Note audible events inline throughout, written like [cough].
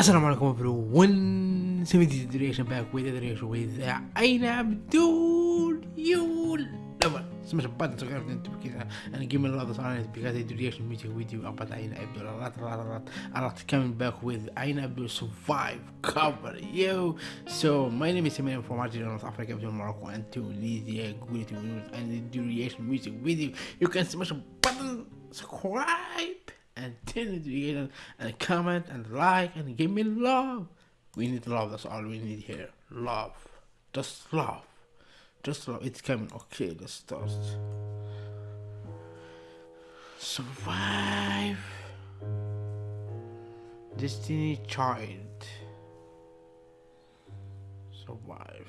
Assalamu alaikum everyone, 70 duration back with a duration with Aina Abdul Yul Lama Smash a button to get into because and give me a lot of honor because I do reaction meeting with you about Aina Abdul a lot a lot a lot a lot coming back with Aina Abdul Survive. Cover yo so my name is Eminem from Argentina, North Africa. From Morocco and Tunisia. Good to and do reaction music with you you can smash a button. Subscribe and [laughs] tell and comment and like and give me love. We need love, that's all we need here. Love. Just love. Just love. It's coming. Okay, let's start. Survive. Destiny Child. Survive.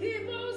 Keep on.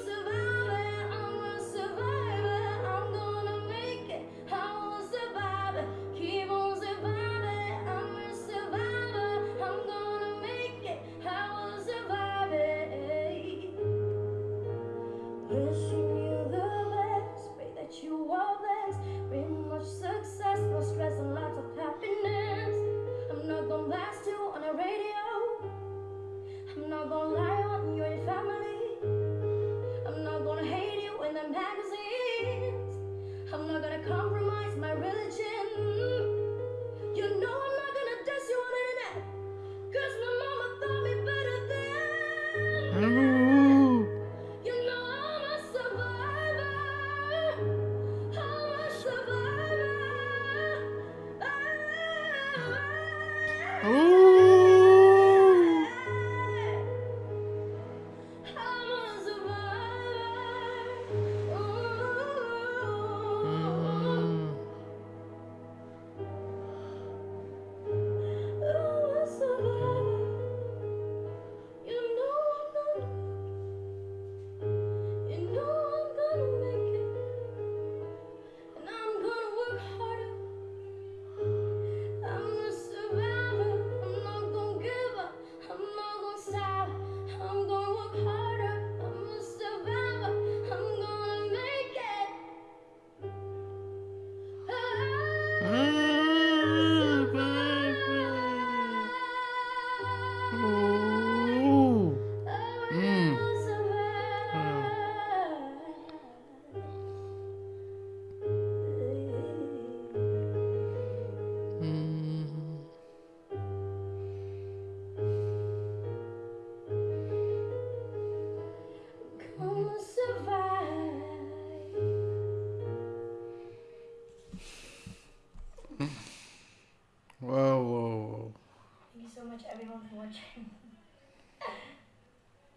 [laughs]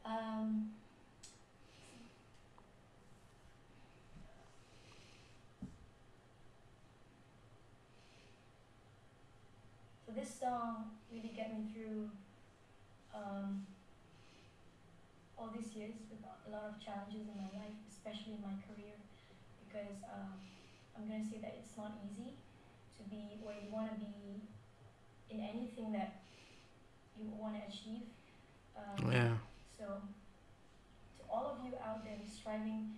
um, so this song really got me through um, all these years with a lot of challenges in my life, especially in my career, because um, I'm going to say that it's not easy to be where you want to be in anything that you want to achieve. Um, Yeah. So, to all of you out there striving,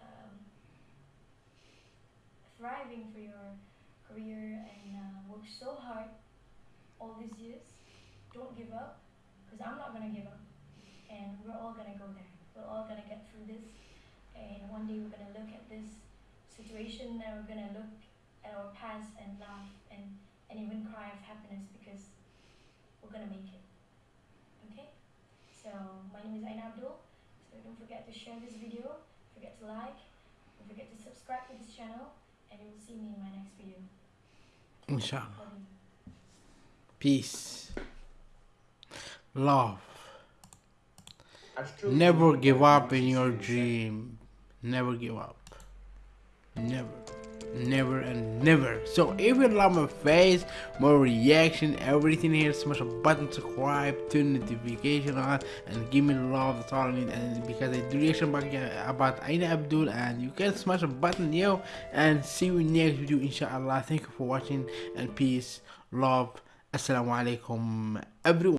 um, thriving for your career and uh, work so hard all these years, don't give up, because I'm not gonna give up, and we're all gonna go there. We're all gonna get through this, and one day we're gonna look at this situation, and we're gonna look at our past and laugh and and even cry of happiness because we're gonna make it. Okay? So my name is Aina Abdul. So don't forget to share this video, don't forget to like, don't forget to subscribe to this channel, and you will see me in my next video. Inshallah. Peace. Love. Never give up in your dream. Never give up. Never. Never and never. So if you love my face, my reaction, everything here, smash a button, subscribe, turn the notification on, and give me love. That's all I need. And because I do reaction about Aina Abdul, and you can smash a button, yo, and see you next video, inshallah. Thank you for watching, and peace, love. Assalamu alaikum, everyone.